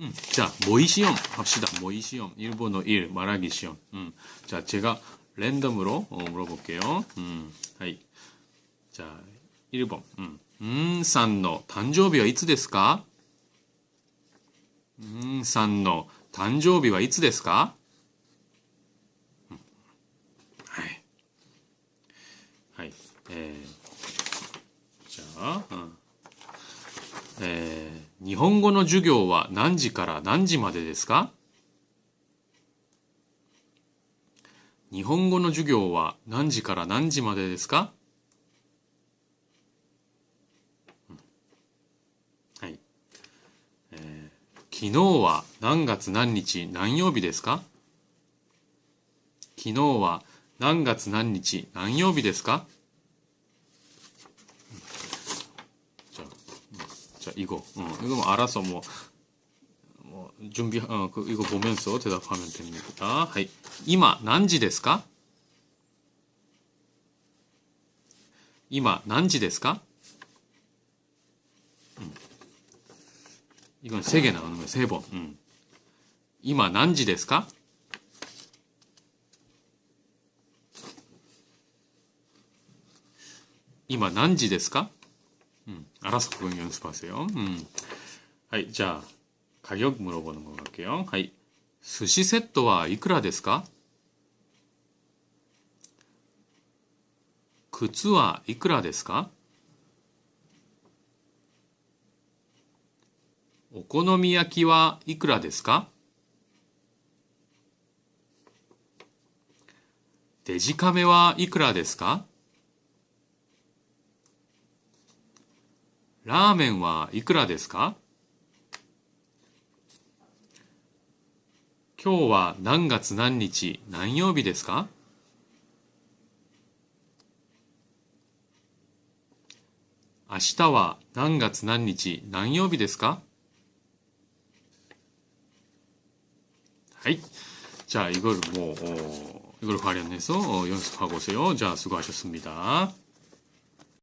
음, 자, 모이시험 합시다. 모이시험. 일본어 1, 말하기 시험. 음, 자, 제가 랜덤으로 어, 물어볼게요. 음, 하이. 자, 1번. 음, 음, さんの 誕生日はいつですかうんさんの誕生日はいつですか、うんはい。はい。えー、じゃあ、うん えー日本語の授業は何時から何時までですか？日本語の授業は何時から何時までですか、うん。はい、えー昨日は何月何日何曜日ですか？昨日は何月何日何曜日ですかじゃあ 자, 이거. 어, 이거 뭐 알아서 뭐, 뭐 준비, 어, 그, 이거 보면서 대답하면 됩니다. 하이. 이마, 난지 ですか 이마, 난지 ですか 음. 이건 세 개 나오는 거야, 세 번. 음. 이마, 난지 ですか 이마, 난지 ですか 음, 알아서 그건 연습하세요. 음. 하이, 자, 가격 물어보는 거 갈게요. 하이, 스시 세트와 이쿠라 ですか?靴は 이쿠라 ですか? 오코노미야키は 이쿠라 ですか? 데지카메は 이쿠라 ですか? ラーメンはいくらですか今日は何月何日何曜日ですか明日は何月何日何曜日ですかはい. 자, 이걸 뭐, 어, 이걸 활용해서 어, 연습하고 오세요. 자, 수고하셨습니다.